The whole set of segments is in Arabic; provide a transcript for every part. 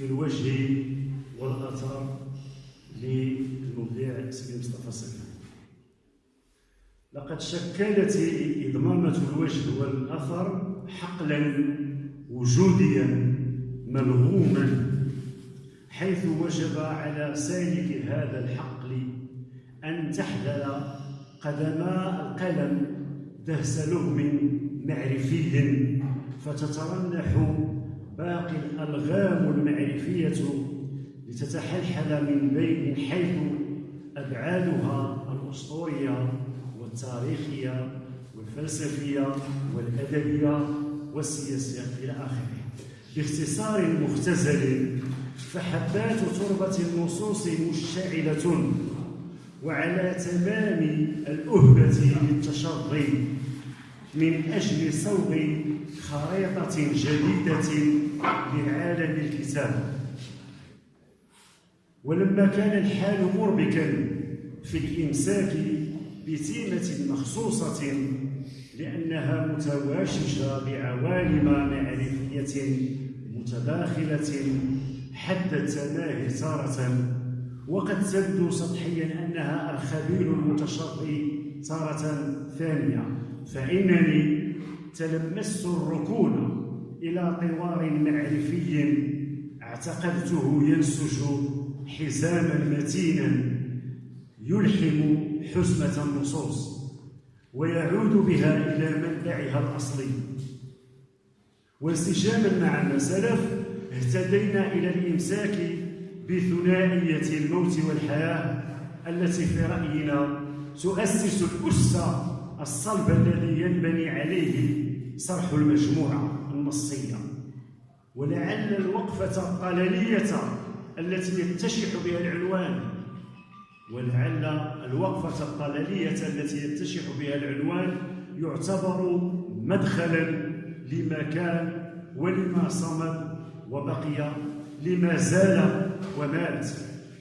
في الوجه والأثر للمبدع سيدي مصطفى سلمان لقد شكلت إضمامة الوجه والأثر حقلا وجوديا ملغوما حيث وجب على سالك هذا الحقل أن تحذر قدما القلم دهس لغم معرفي فتترنح باقي الألغام المعرفية لتتحلحل من بين حيث أبعادها الأسطورية والتاريخية والفلسفية والأدبية والسياسية إلى آخره. باختصار مختزل فحبات تربة النصوص مشتعلة وعلى تمام الأهبة للتشظي من أجل صوغ خريطة جديدة لعالم الكتاب ولما كان الحال مربكا في الإمساك بتيمة مخصوصة لأنها متواشجة بعوالم معرفية متداخلة حد التماهي تارة وقد تبدو سطحيا أنها الخبير المتشظي تارة ثانية. فإنني تلمست الركون إلى طوار معرفي اعتقدته ينسج حزاما متينا يلحم حزمة النصوص ويعود بها إلى منبعها الأصلي. وانسجاما مع ما سلف اهتدينا إلى الإمساك بثنائية الموت والحياة التي في رأينا تؤسس الأس الصلب الذي ينبني عليه صرح المجموعة النصية ولعل الوقفة الطلالية التي يتشح بها العنوان. ولعل الوقفة الطلالية التي يتشح بها العنوان يعتبر مدخلا لما كان ولما صمد وبقي لما زال ومات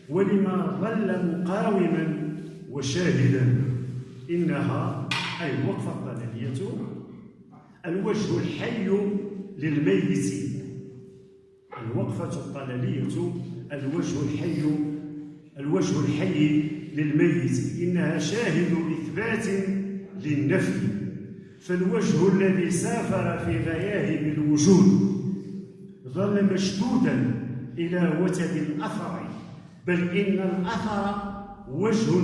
ولما ظل مقاوما وشاهدا. إنها أي الوقفة الطلالية الوجه الحي للميت. الوقفة الطلالية الوجه الحي الوجه الحي للميت. إنها شاهد إثبات للنفي. فالوجه الذي سافر في غياهب الوجود ظل مشدودا إلى وتد الأثر بل إن الأثر وجه